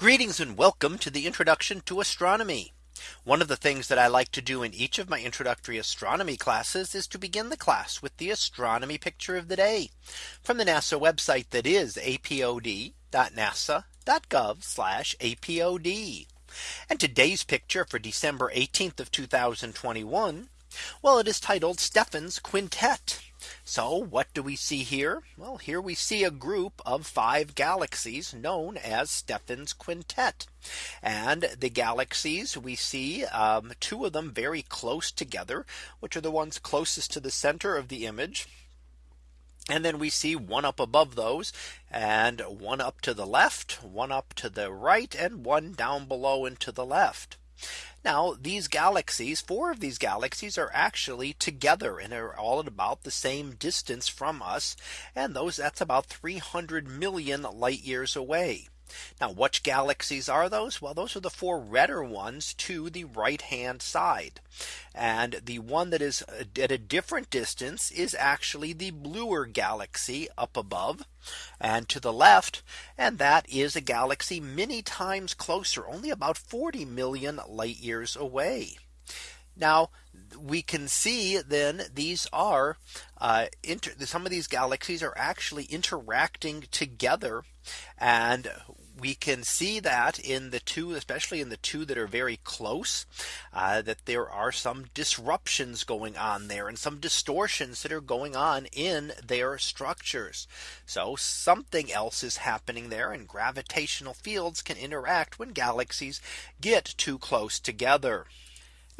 Greetings and welcome to the introduction to astronomy. One of the things that I like to do in each of my introductory astronomy classes is to begin the class with the astronomy picture of the day from the NASA website that is apod.nasa.gov apod. And today's picture for December 18th of 2021. Well, it is titled Stephan's Quintet. So what do we see here? Well, here we see a group of five galaxies known as Stephan's Quintet. And the galaxies we see um, two of them very close together, which are the ones closest to the center of the image. And then we see one up above those and one up to the left, one up to the right and one down below and to the left. Now these galaxies, four of these galaxies are actually together and are all at about the same distance from us. And those that's about 300 million light years away. Now which galaxies are those? Well, those are the four redder ones to the right hand side. And the one that is at a different distance is actually the bluer galaxy up above and to the left. And that is a galaxy many times closer, only about 40 million light years away. Now we can see then these are uh, some of these galaxies are actually interacting together and we can see that in the two, especially in the two that are very close, uh, that there are some disruptions going on there and some distortions that are going on in their structures. So something else is happening there and gravitational fields can interact when galaxies get too close together.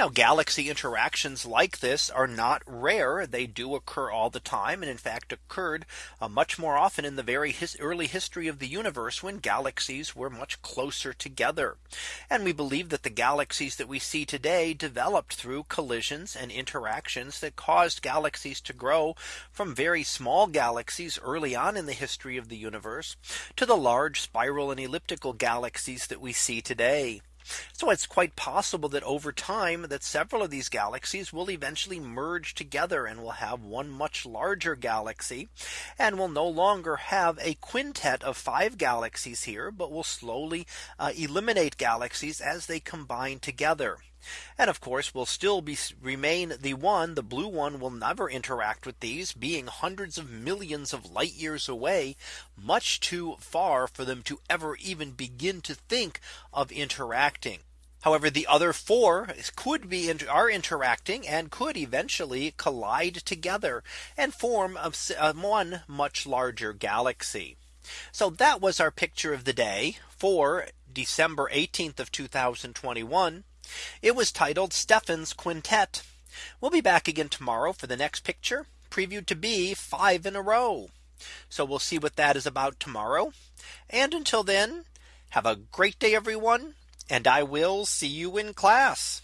Now galaxy interactions like this are not rare. They do occur all the time and in fact occurred uh, much more often in the very his early history of the universe when galaxies were much closer together. And we believe that the galaxies that we see today developed through collisions and interactions that caused galaxies to grow from very small galaxies early on in the history of the universe to the large spiral and elliptical galaxies that we see today. So it's quite possible that over time that several of these galaxies will eventually merge together and will have one much larger galaxy and will no longer have a quintet of five galaxies here, but will slowly uh, eliminate galaxies as they combine together. And of course will still be remain the one the blue one will never interact with these being hundreds of millions of light years away much too far for them to ever even begin to think of interacting. However, the other four could be are interacting and could eventually collide together and form of one much larger galaxy. So that was our picture of the day for December 18th of 2021. It was titled Stephan's Quintet. We'll be back again tomorrow for the next picture previewed to be five in a row. So we'll see what that is about tomorrow. And until then, have a great day, everyone. And I will see you in class.